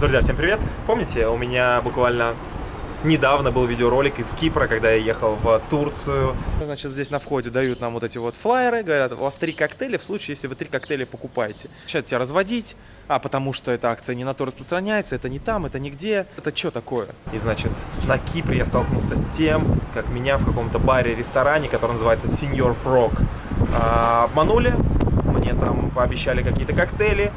Друзья, всем привет! Помните, у меня буквально недавно был видеоролик из Кипра, когда я ехал в Турцию. Значит, здесь на входе дают нам вот эти вот флайеры, говорят, у вас три коктейля в случае, если вы три коктейля покупаете. Начинают тебя разводить, а потому что эта акция не на то распространяется, это не там, это нигде. Это что такое? И, значит, на Кипре я столкнулся с тем, как меня в каком-то баре-ресторане, который называется Senior Frog, а, обманули, мне там пообещали какие-то коктейли,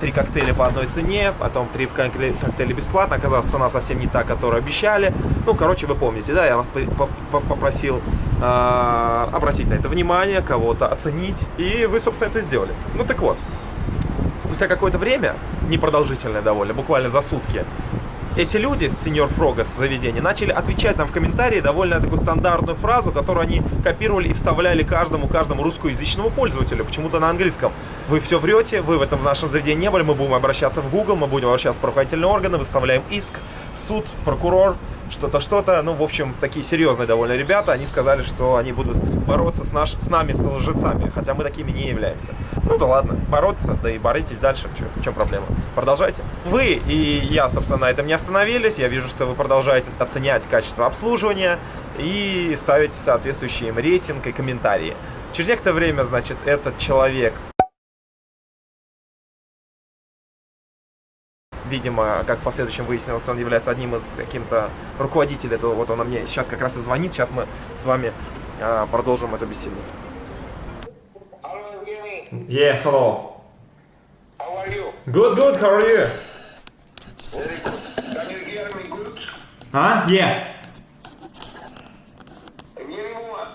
три коктейля по одной цене, потом три коктейля бесплатно. Оказалось, цена совсем не та, которую обещали. Ну, короче, вы помните, да, я вас попросил а, обратить на это внимание, кого-то оценить, и вы, собственно, это сделали. Ну, так вот, спустя какое-то время, непродолжительное довольно, буквально за сутки, эти люди с с заведения начали отвечать нам в комментарии довольно такую стандартную фразу, которую они копировали и вставляли каждому, каждому русскоязычному пользователю, почему-то на английском. Вы все врете, вы в этом в нашем заведении не были, мы будем обращаться в Google, мы будем обращаться в правоохранительные органы, выставляем иск, суд, прокурор, что-то, что-то. Ну, в общем, такие серьезные довольно ребята. Они сказали, что они будут бороться с, наш, с нами, с лжецами, хотя мы такими не являемся. Ну да ладно, бороться, да и боритесь дальше. В чем проблема? Продолжайте. Вы и я, собственно, на этом не остановились. Я вижу, что вы продолжаете оценять качество обслуживания и ставить соответствующий им рейтинг и комментарии. Через некоторое время, значит, этот человек видимо, как в последующем выяснилось, он является одним из каким-то руководителей этого. Вот он мне сейчас как раз и звонит. Сейчас мы с вами а, продолжим эту беседу. Yeah, hello. How are you? Good, good. How are you? Very good. Can you hear me good? Huh? Yeah.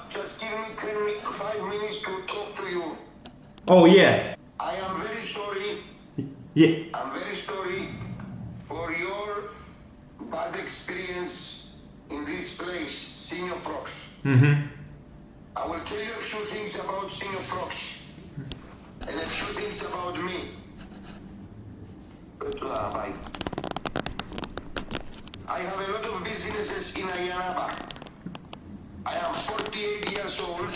Just give me 10 mi- 5 minutes to talk to you. Oh, yeah. I am very sorry. Yeah. I'm very sorry for your bad experience in this place, Senior Frogs. Mm-hmm. I will tell you a few things about Senior Frogs and a few things about me. Bye. I have a lot of businesses in Ayanaba. I am 48 years old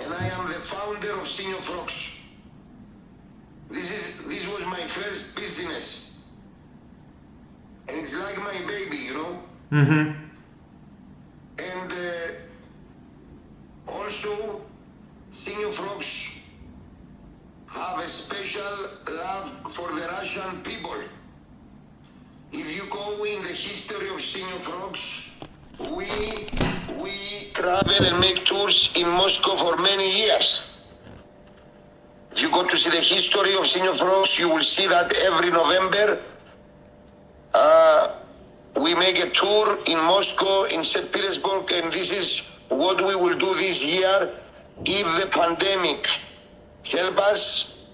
and I am the founder of Senior Frogs. This is this was my first business. And it's like my baby, you know? Mm-hmm. And uh, also, Senior Frogs have a special love for the Russian people. If you go in the history of Senior Frogs, we we travel and make tours in Moscow for many years. If you go to see the history of Senior Frogs, you will see that every November uh, we make a tour in Moscow, in St. Petersburg, and this is what we will do this year if the pandemic help us.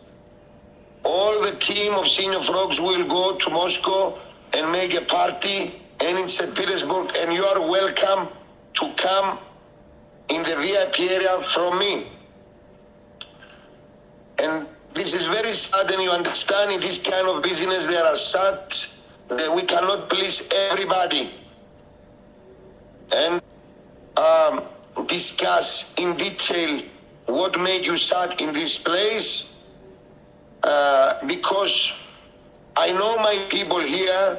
All the team of Senior Frogs will go to Moscow and make a party and in St. Petersburg, and you are welcome to come in the VIP area from me. And this is very sad, and you understand in this kind of business there are that we cannot please everybody. And um, discuss in detail what made you sad in this place, uh, because I know my people here,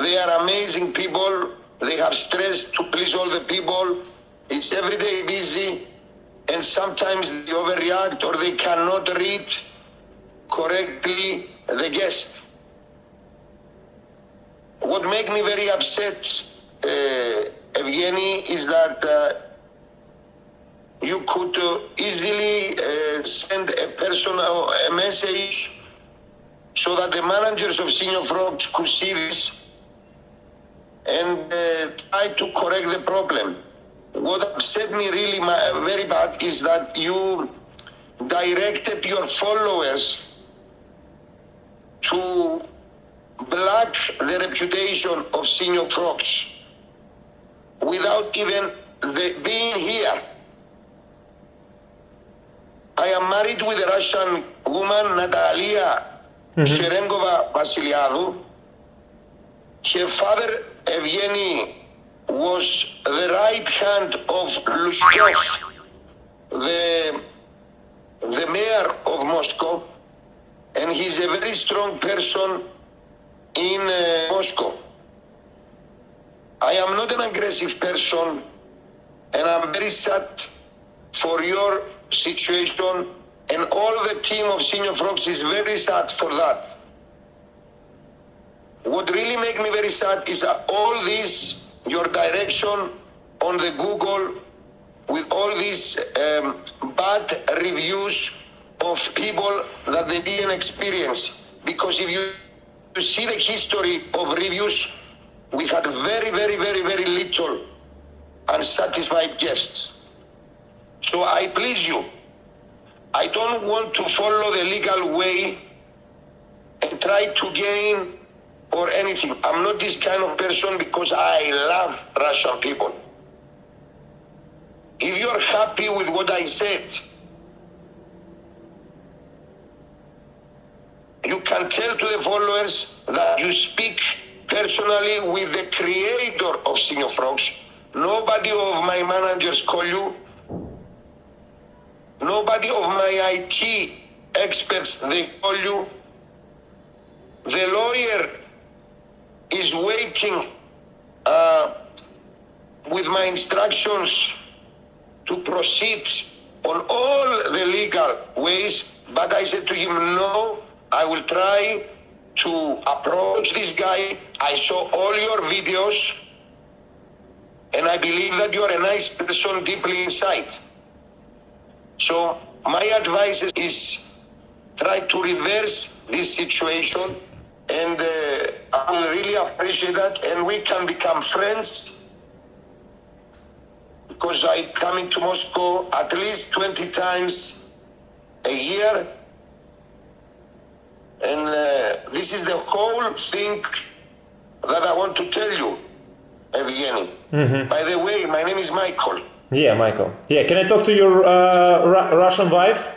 they are amazing people. They have stress to please all the people. It's every day busy, and sometimes they overreact or they cannot read correctly the guest. What makes me very upset, uh, Evgeny, is that uh, you could uh, easily uh, send a personal a message so that the managers of Senior Frogs could see this and uh, try to correct the problem. What upset me really ma- very bad is that you directed your followers to black the reputation of Senior Frogs without even the, being here. I am married with a Russian woman, Natalia mm-hmm. Sherengova Vasiliadou. Her father, Evgeny, was the right hand of Lushkov, the, the mayor of Moscow, and he's a very strong person in uh, Moscow. I am not an aggressive person, and I'm very sad for your situation, and all the team of Senior Frogs is very sad for that. What really makes me very sad is all this, your direction on the Google, with all these um, bad reviews of people that they didn't experience. Because if you, you see the history of reviews, we had very, very, very, very little unsatisfied guests. So I please you, I don't want to follow the legal way and try to gain or anything. I'm not this kind of person because I love Russian people. If you're happy with what I said, you can tell to the followers that you speak personally with the creator of Senior Frogs. Nobody of my managers call you. Nobody of my IT experts they call you. The lawyer is waiting uh, with my instructions to proceed on all the legal ways, but I said to him, no, I will try to approach this guy. I saw all your videos, and I believe that you are a nice person deeply inside. So my advice is try to reverse this situation, and uh, I will really appreciate that, and we can become friends because I'm coming to Moscow at least 20 times a year. And uh, this is the whole thing that I want to tell you, Evgeny. By the way, my name is Michael. Yeah, Michael. Yeah, can I talk to your uh, Ru- Russian wife?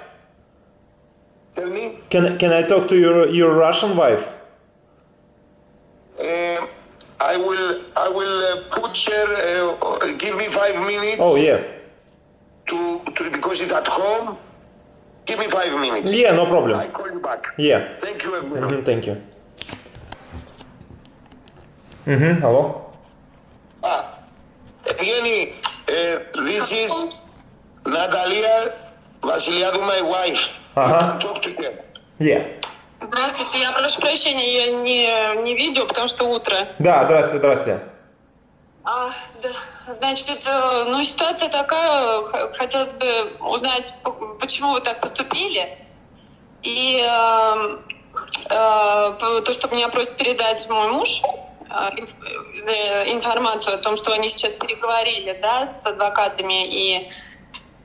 Tell me. Can can I talk to your your Russian wife? Um, I will. I will uh, put her. Uh, give me five minutes. Oh yeah. To, to because she's at home. Give me five minutes. Yeah, no problem. Back. Yeah. Thank you, Evgeny. Мгм, thank you. Угу, алло. Ah, Evgeny, uh, this is Natalia Vasiliadou, my wife. You Uh-huh. can talk to her. Yeah. Здравствуйте, я прошу прощения, я не, не видео, потому что утро. Да, здравствуйте, здравствуйте. А, да. Значит, э, ну, ситуация такая, хотелось бы узнать, почему вы так поступили. И э, э, п- то, что меня просит передать мой муж, э, э, информацию о том, что они сейчас переговорили да, с адвокатами и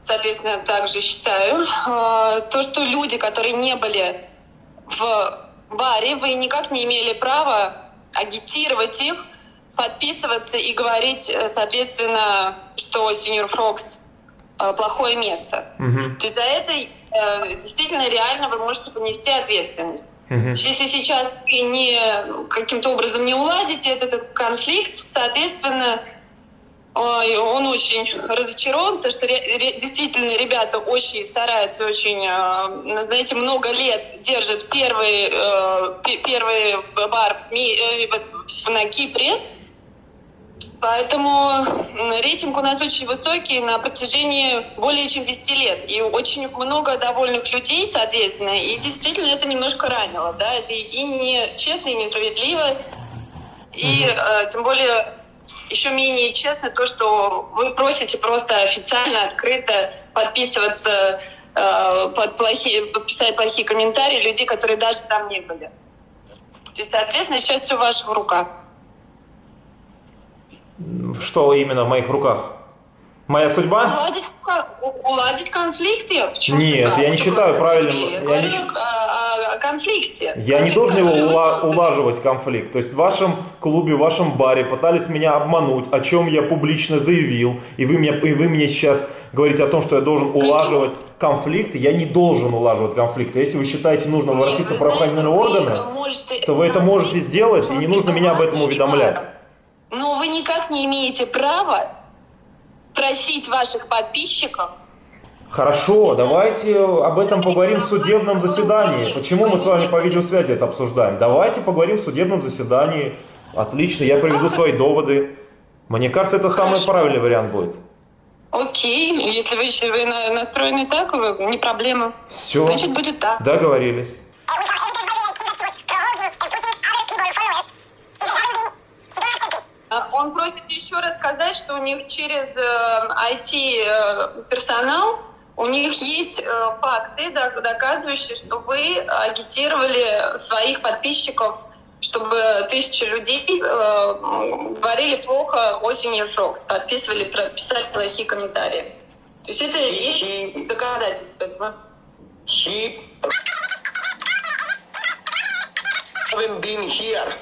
соответственно, также считаю, э, то, что люди, которые не были в баре, вы никак не имели права агитировать их, подписываться и говорить, э, соответственно, что Senior э, плохое место. Мгм, То есть за это э, действительно реально вы можете понести ответственность. мгм. Если сейчас вы не каким-то образом не уладите этот, этот конфликт, соответственно, он очень разочарован, потому что действительно ребята очень стараются, очень, э, знаете, много лет держат первый, э, пе- первый бар э, на Кипре. Поэтому рейтинг у нас очень высокий на протяжении более чем 10 лет. И очень много довольных людей, соответственно. И действительно это немножко ранило. Да? Это и не честно, и несправедливо. И э, тем более еще менее честно то, что вы просите просто официально, открыто подписываться э, под плохие, писать плохие комментарии людей, которые даже там не были. То есть, соответственно, сейчас все в ваших руках. Что именно в моих руках? Моя судьба? Уладить, уладить конфликты? Почему? Нет, я не считаю правильным, Я говорю не о, конфликте. Я не Конфликт, должен его ула- улаживать конфликт. То есть в вашем клубе, в вашем баре пытались меня обмануть, о чем я публично заявил, и вы, меня, и вы мне сейчас говорите о том, что я должен улаживать конфликты. Я не должен улаживать конфликты. Если вы считаете нужно обратиться в правоохранительные органы, можете то вы это можете сделать, и не нужно меня об этом уведомлять. Но вы никак не имеете права просить ваших подписчиков Хорошо, давайте об этом поговорим в судебном заседании. Почему мы с вами по видеосвязи это обсуждаем? Давайте поговорим в судебном заседании. Отлично, я приведу свои доводы. Мне кажется, это самый Хорошо. правильный вариант будет. Окей, если вы, вы на- настроены так, не проблема. Все, Значит, будет так. договорились. Он просит еще раз сказать, что у них через IT-персонал у них есть э, факты, доказывающие, что вы агитировали своих подписчиков, чтобы тысячи людей э, говорили плохо о семье Фрокс, подписывали, писали плохие комментарии. То есть это есть доказательства этого. He haven't been here.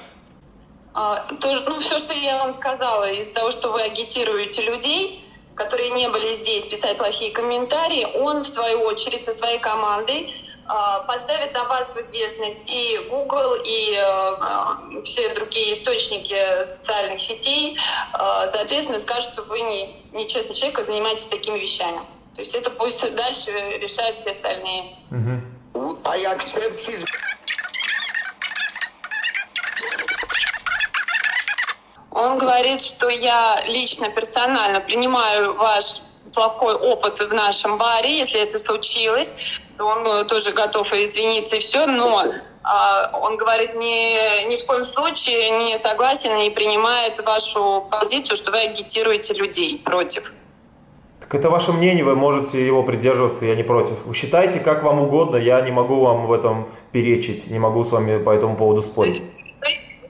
А, тоже, ну, все, что я вам сказала, из-за того, что вы агитируете людей, которые не были здесь, писать плохие комментарии, он, в свою очередь, со своей командой а, поставит на вас в известность и Google, и э, э, все другие источники социальных сетей, А, соответственно, скажут, что вы не, нечестный человек, и занимаетесь такими вещами. То есть это пусть дальше решают все остальные. Мгм. I accept his Он говорит, что я лично, персонально принимаю ваш плохой опыт в нашем баре, если это случилось, он э, тоже готов извиниться и все, но а, он говорит, ни, ни в коем случае не согласен и принимает вашу позицию, что вы агитируете людей против. Так это ваше мнение, вы можете его придерживаться, я не против. Вы считайте, как вам угодно, я не могу вам в этом перечить, не могу с вами по этому поводу спорить.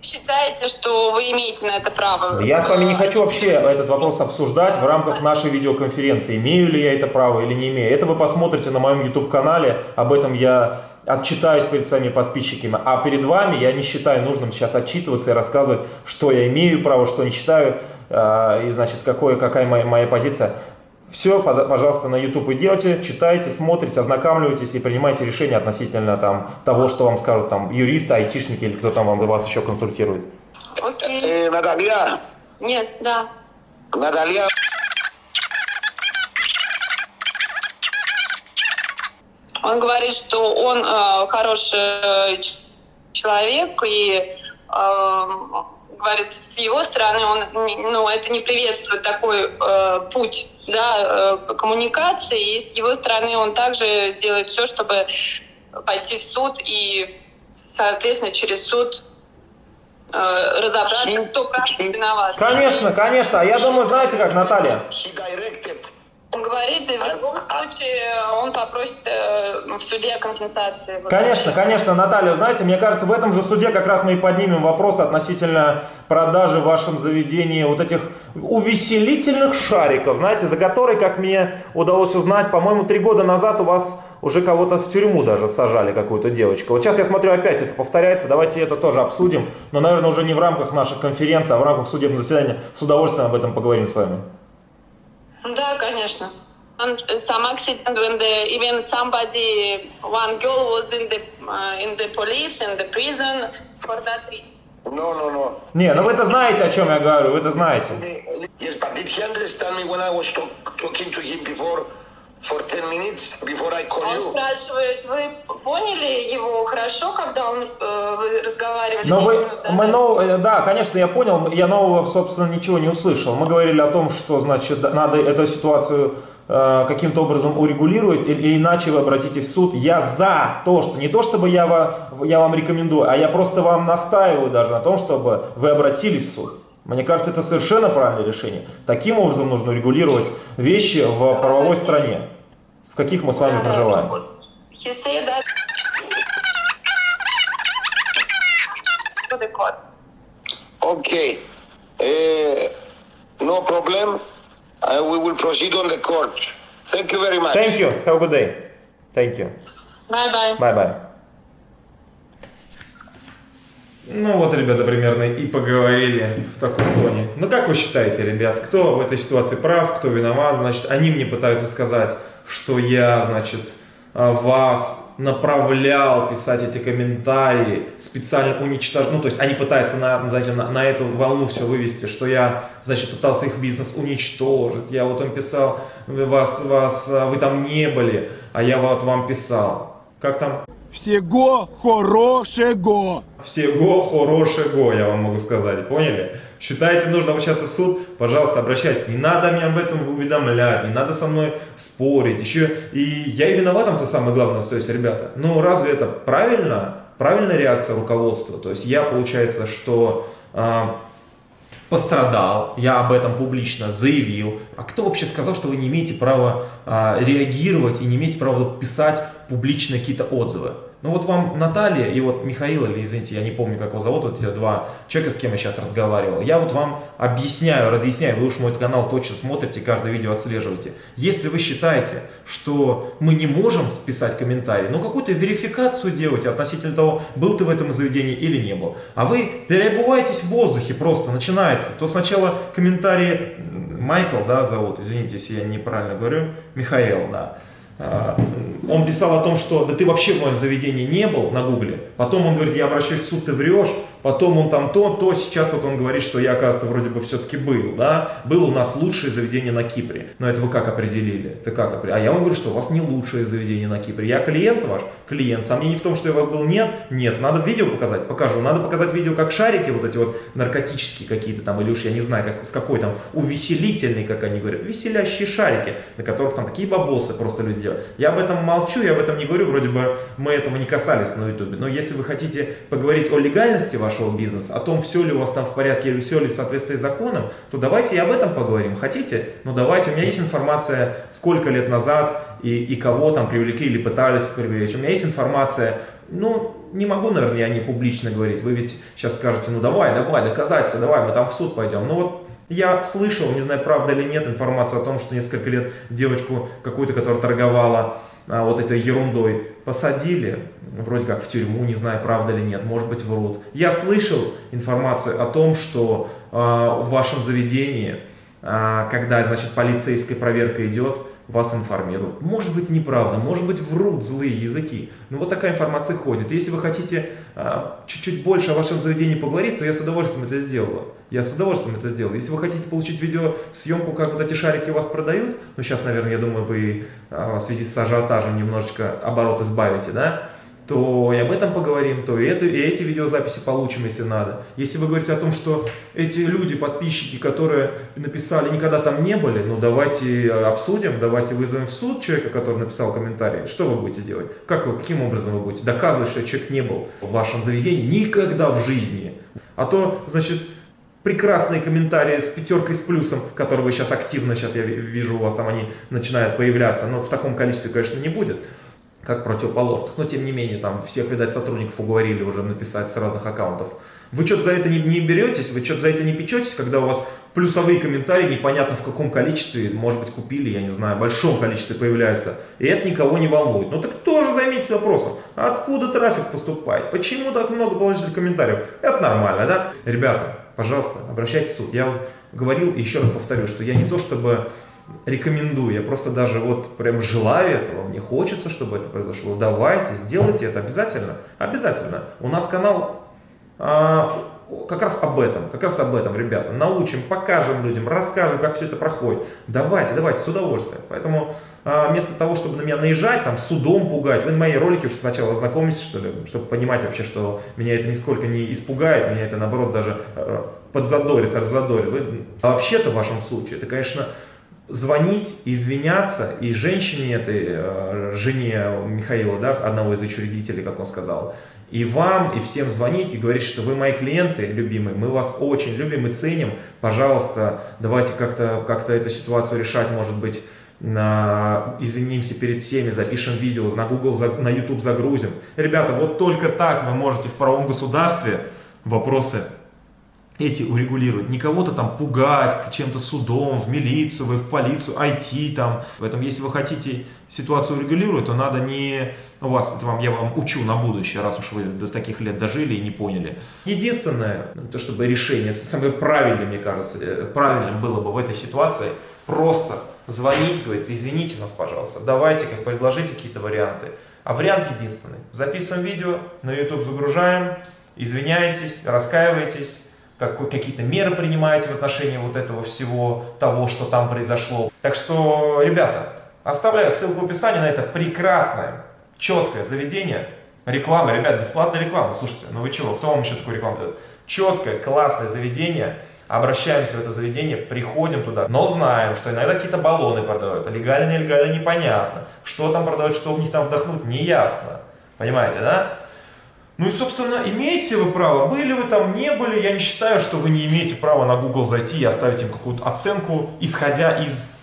Считаете, что вы имеете на это право? Я с вами не хочу вообще этот вопрос обсуждать в рамках нашей видеоконференции. Имею ли я это право или не имею. Это вы посмотрите на моем YouTube-канале. Об этом я отчитаюсь перед своими подписчиками. А перед вами я не считаю нужным сейчас отчитываться и рассказывать, что я имею право, что не считаю. э, И, значит, какое, какая моя, моя позиция. Все, пожалуйста, на YouTube идете, читайте, смотрите, ознакомливайтесь и принимайте решения относительно там, того, что вам скажут там юристы, айтишники или кто там вам, вас еще консультирует. Окей. Eh, Natalia, Нет, да. Natalia, Он говорит, что он э, хороший э, человек и э, говорит, с его стороны он, ну, это не приветствует такой э, путь да, э, коммуникации, и с его стороны он также сделает все, чтобы пойти в суд и, соответственно, через суд э, разобраться, кто прав, виноват. Конечно, конечно. А я думаю, знаете как, Наталья? Говорит, и в любом случае он попросит э, в суде компенсации. Конечно, конечно, Наталья, знаете, мне кажется, в этом же суде как раз мы и поднимем вопрос относительно продажи в вашем заведении вот этих увеселительных шариков, знаете, за которые, как мне удалось узнать, по-моему, три года назад у вас уже кого-то в тюрьму даже сажали, какую-то девочку. Вот сейчас я смотрю, опять это повторяется, давайте это тоже обсудим, но, наверное, уже не в рамках нашей конференции, а в рамках судебного заседания. С удовольствием об этом поговорим с вами. Да, конечно. And some accident when the even somebody one girl was in the uh, in the police in the prison for that reason. No, no, no. Не, ну вы это знаете, о чем я говорю, вы это знаете. Yes, but did he understand me when I was talk, talking to him before for 10 minutes before I call Он you? спрашивает, вы поняли его хорошо, когда он э, вы разговаривали? Но 10 вы, назад? мы нов- э, да, конечно, я понял, я нового, собственно, ничего не услышал. Мы говорили о том, что, значит, надо эту ситуацию э, каким-то образом урегулировать, или иначе вы обратитесь в суд. Я за то, что не то, чтобы я, ва- я вам рекомендую, а я просто вам настаиваю даже на том, чтобы вы обратились в суд. Мне кажется, это совершенно правильное решение. Таким образом нужно регулировать вещи в правовой стране, в каких мы с вами проживаем. court. Okay. Uh, no problem. Uh, we will proceed on the court. Thank you very much. Thank you. Have a good day. Thank you. Bye-bye. Bye-bye. Ну вот, ребята, примерно и поговорили в таком тоне. Ну как вы считаете, ребят, кто в этой ситуации прав, кто виноват? Значит, они мне пытаются сказать, что я, значит, а, вас направлял писать эти комментарии, специально уничтожал, ну, то есть они пытаются на, знаете, на, на эту волну все вывести, что я, значит, пытался их бизнес уничтожить, я вот им писал, вас, вас, вы там не были, а я вот вам писал. Как там? Всего хорошего! Всего хорошего, я вам могу сказать, поняли? Считаете, нужно обращаться в суд? Пожалуйста, обращайтесь. Не надо мне об этом уведомлять, не надо со мной спорить. Еще и я и виноватом-то самое главное, то есть, ребята. Ну, разве это правильно? Правильная реакция руководства? То есть, я, получается, что... Э, пострадал, я об этом публично заявил. А кто вообще сказал, что вы не имеете права а, реагировать и не имеете права писать публично какие-то отзывы? Ну вот вам Наталья и вот Михаил, или извините, я не помню, как его зовут, вот эти два человека, с кем я сейчас разговаривал. Я вот вам объясняю, разъясняю, вы уж мой канал точно смотрите, каждое видео отслеживаете. Если вы считаете, что мы не можем писать комментарий, ну какую-то верификацию делайте относительно того, был ты в этом заведении или не был. А вы переобуваетесь в воздухе просто, начинается. То сначала комментарии, Майкл, да, зовут, извините, если я неправильно говорю, Михаил, да. А, он писал о том, что да ты вообще в моем заведении не был на гугле. Потом он говорит, я обращаюсь в суд, ты врешь потом он там то, то, сейчас вот он говорит, что я, оказывается, вроде бы все-таки был, да, был у нас лучшее заведение на Кипре. Но это вы как определили? Это как определили? А я вам говорю, что у вас не лучшее заведение на Кипре. Я клиент ваш, клиент. Сомнений в том, что я у вас был, нет? Нет. Надо видео показать? Покажу. Надо показать видео, как шарики вот эти вот наркотические какие-то там, или уж я не знаю, как, с какой там, увеселительный, как они говорят, веселящие шарики, на которых там такие бабосы просто люди делают. Я об этом молчу, я об этом не говорю, вроде бы мы этого не касались на ютубе. Но если вы хотите поговорить о легальности вашего вашего бизнеса, о том, все ли у вас там в порядке или все ли в соответствии с законом, то давайте и об этом поговорим. Хотите? Ну давайте, у меня есть информация, сколько лет назад и, и кого там привлекли или пытались привлечь. У меня есть информация, ну, не могу, наверное, я не публично говорить. Вы ведь сейчас скажете, ну давай, давай, доказательства, давай, мы там в суд пойдем. Ну вот я слышал, не знаю, правда или нет, информацию о том, что несколько лет девочку какую-то, которая торговала а, вот этой ерундой посадили, вроде как в тюрьму, не знаю, правда или нет, может быть врут. Я слышал информацию о том, что э, в вашем заведении, э, когда, значит, полицейская проверка идет, вас информируют. Может быть неправда, может быть врут злые языки. Но вот такая информация ходит. Если вы хотите чуть-чуть э, больше о вашем заведении поговорить, то я с удовольствием это сделаю. Я с удовольствием это сделал. Если вы хотите получить видеосъемку, как вот эти шарики у вас продают, ну сейчас, наверное, я думаю, вы в связи с ажиотажем немножечко оборот избавите, да, то и об этом поговорим, то и, это, и эти видеозаписи получим, если надо. Если вы говорите о том, что эти люди, подписчики, которые написали, никогда там не были, ну давайте обсудим, давайте вызовем в суд человека, который написал комментарий. Что вы будете делать? Как вы, каким образом вы будете доказывать, что человек не был в вашем заведении никогда в жизни? А то, значит, прекрасные комментарии с пятеркой с плюсом, которые вы сейчас активно, сейчас я вижу у вас там они начинают появляться, но в таком количестве, конечно, не будет как противоположных. Но тем не менее, там всех, видать, сотрудников уговорили уже написать с разных аккаунтов. Вы что-то за это не, не беретесь, вы что-то за это не печетесь, когда у вас плюсовые комментарии непонятно в каком количестве, может быть, купили, я не знаю, в большом количестве появляются, и это никого не волнует. Ну так тоже займитесь вопросом, откуда трафик поступает, почему так много положительных комментариев? Это нормально, да? Ребята, пожалуйста, обращайтесь в суд. Я вот говорил и еще раз повторю, что я не то чтобы рекомендую, я просто даже вот прям желаю этого, мне хочется, чтобы это произошло. Давайте, сделайте это обязательно, обязательно. У нас канал а, как раз об этом, как раз об этом, ребята. Научим, покажем людям, расскажем, как все это проходит. Давайте, давайте, с удовольствием. Поэтому а, вместо того, чтобы на меня наезжать, там, судом пугать, вы на мои ролики уже сначала ознакомитесь, что ли, чтобы понимать вообще, что меня это нисколько не испугает, меня это, наоборот, даже а, подзадорит, раззадорит. А вообще-то в вашем случае, это, конечно, звонить, извиняться, и женщине этой, э, жене Михаила, да, одного из учредителей, как он сказал, и вам, и всем звонить, и говорить, что вы мои клиенты, любимые, мы вас очень любим и ценим, пожалуйста, давайте как-то как, -то, эту ситуацию решать, может быть, на, извинимся перед всеми, запишем видео, на Google, на YouTube загрузим. Ребята, вот только так вы можете в правом государстве вопросы эти урегулировать. Не кого-то там пугать чем-то судом, в милицию, в полицию, IT там. Поэтому, если вы хотите ситуацию урегулировать, то надо не... У вас, это вам, я вам учу на будущее, раз уж вы до таких лет дожили и не поняли. Единственное, то чтобы решение, самое правильное, мне кажется, э, правильным было бы в этой ситуации, просто звонить, говорит, извините нас, пожалуйста, давайте, как предложите какие-то варианты. А вариант единственный. Записываем видео, на YouTube загружаем, извиняетесь, раскаиваетесь, как, какие-то меры принимаете в отношении вот этого всего, того, что там произошло. Так что, ребята, оставляю ссылку в описании на это прекрасное, четкое заведение. Реклама, ребят, бесплатная реклама. Слушайте, ну вы чего, кто вам еще такую рекламу дает? Четкое, классное заведение. Обращаемся в это заведение, приходим туда, но знаем, что иногда какие-то баллоны продают, а легально, нелегально, непонятно. Что там продают, что в них там вдохнуть, не ясно. Понимаете, да? Ну и, собственно, имеете вы право, были вы там, не были, я не считаю, что вы не имеете права на Google зайти и оставить им какую-то оценку, исходя из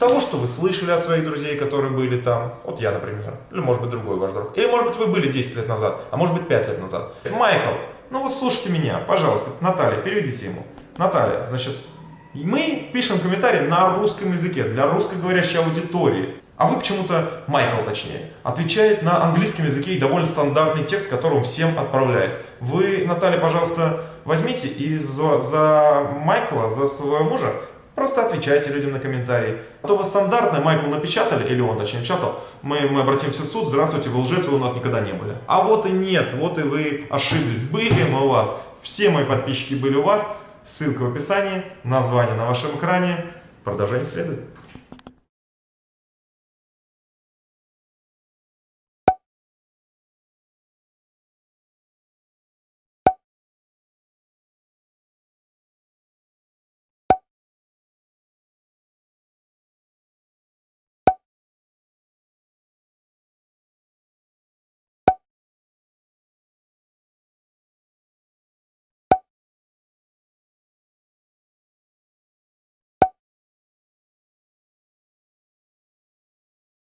того, что вы слышали от своих друзей, которые были там, вот я, например, или может быть другой ваш друг, или может быть вы были 10 лет назад, а может быть 5 лет назад. Майкл, ну вот слушайте меня, пожалуйста, Наталья, переведите ему. Наталья, значит, мы пишем комментарии на русском языке, для русскоговорящей аудитории. А вы почему-то, Майкл точнее, отвечает на английском языке и довольно стандартный текст, который он всем отправляет. Вы, Наталья, пожалуйста, возьмите и за, за Майкла, за своего мужа, просто отвечайте людям на комментарии. А то вы стандартное Майкл напечатали, или он точнее напечатал, мы, мы обратимся в суд, здравствуйте, вы лжец, вы у нас никогда не были. А вот и нет, вот и вы ошиблись, были мы у вас, все мои подписчики были у вас, ссылка в описании, название на вашем экране, продолжение следует.